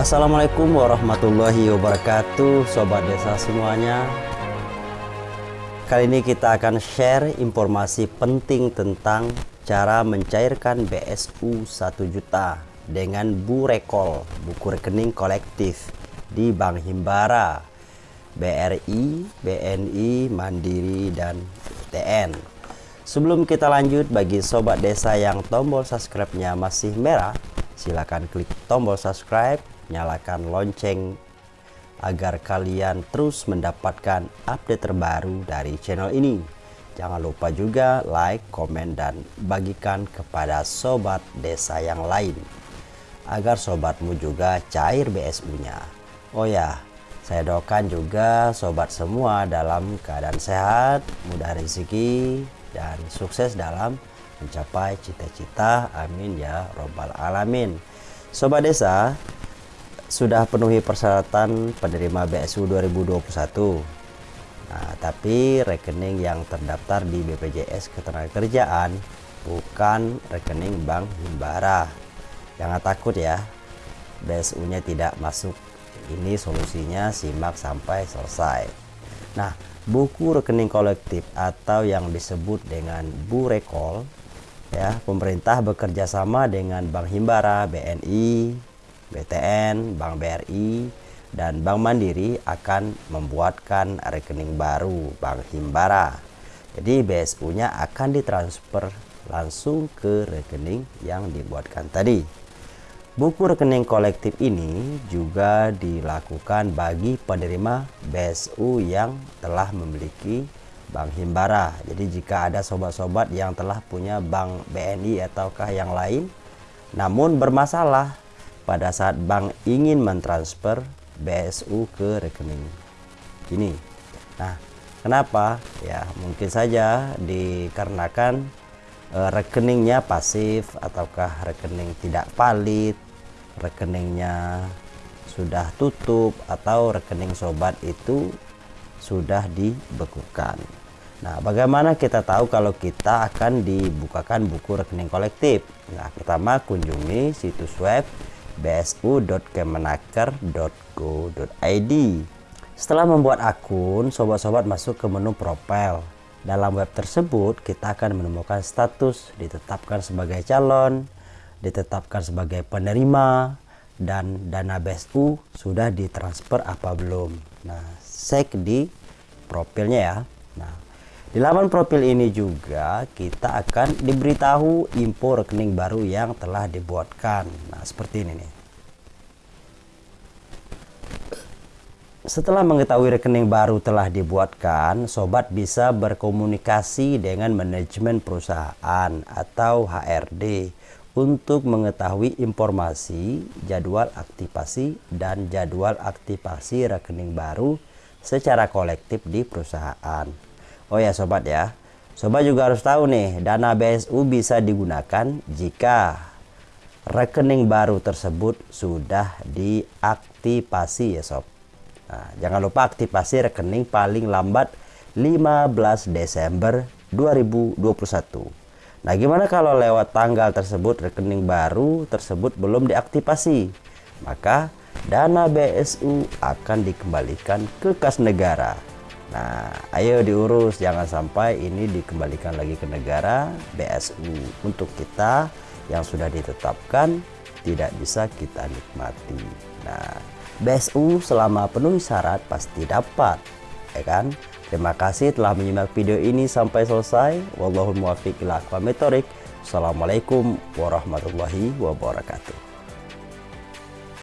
Assalamualaikum warahmatullahi wabarakatuh Sobat Desa semuanya Kali ini kita akan share informasi penting tentang cara mencairkan BSU 1 juta dengan Bu Rekol, buku rekening kolektif di Bank Himbara, BRI, BNI, Mandiri, dan TN. Sebelum kita lanjut, bagi sobat desa yang tombol subscribe-nya masih merah, silakan klik tombol subscribe, nyalakan lonceng agar kalian terus mendapatkan update terbaru dari channel ini. Jangan lupa juga like, komen, dan bagikan kepada sobat desa yang lain agar sobatmu juga cair BSU-nya. Oh ya, saya doakan juga sobat semua dalam keadaan sehat, mudah rezeki, dan sukses dalam mencapai cita-cita. Amin ya Robbal 'Alamin. Sobat desa, sudah penuhi persyaratan penerima BSU 2021. Nah, tapi rekening yang terdaftar di BPJS Ketenagakerjaan bukan rekening Bank Himbara. Jangan takut ya, BSU-nya tidak masuk. Ini solusinya simak sampai selesai. Nah, buku rekening kolektif atau yang disebut dengan Bu Rekol ya, pemerintah bekerja sama dengan Bank Himbara, BNI, BTN, Bank BRI, dan Bank Mandiri akan membuatkan rekening baru Bank Himbara. Jadi BSU-nya akan ditransfer langsung ke rekening yang dibuatkan tadi. Buku rekening kolektif ini juga dilakukan bagi penerima BSU yang telah memiliki Bank Himbara. Jadi jika ada sobat-sobat yang telah punya Bank BNI ataukah yang lain namun bermasalah pada saat bank ingin mentransfer BSU ke rekening ini. Nah, kenapa? Ya, mungkin saja dikarenakan e, rekeningnya pasif ataukah rekening tidak valid, rekeningnya sudah tutup atau rekening sobat itu sudah dibekukan. Nah, bagaimana kita tahu kalau kita akan dibukakan buku rekening kolektif? Nah, pertama kunjungi situs web bsu.kemenaker.go.id Setelah membuat akun, sobat-sobat masuk ke menu profile. Dalam web tersebut, kita akan menemukan status ditetapkan sebagai calon, ditetapkan sebagai penerima, dan dana BSU sudah ditransfer apa belum. Nah, cek di profilnya ya. Nah, di laman profil ini juga kita akan diberitahu info rekening baru yang telah dibuatkan. Nah, seperti ini nih. Setelah mengetahui rekening baru telah dibuatkan, sobat bisa berkomunikasi dengan manajemen perusahaan atau HRD untuk mengetahui informasi jadwal aktivasi dan jadwal aktivasi rekening baru secara kolektif di perusahaan. Oh ya sobat ya, sobat juga harus tahu nih, dana BSU bisa digunakan jika rekening baru tersebut sudah diaktifasi ya sob. Nah, jangan lupa aktifasi rekening paling lambat 15 Desember 2021. Nah, gimana kalau lewat tanggal tersebut rekening baru tersebut belum diaktifasi? Maka dana BSU akan dikembalikan ke kas negara. Nah, ayo diurus jangan sampai ini dikembalikan lagi ke negara BSU untuk kita yang sudah ditetapkan tidak bisa kita nikmati. Nah, BSU selama penuhi syarat pasti dapat, ya kan? Terima kasih telah menyimak video ini sampai selesai. Wallahul muwaffiq ila Assalamualaikum warahmatullahi wabarakatuh.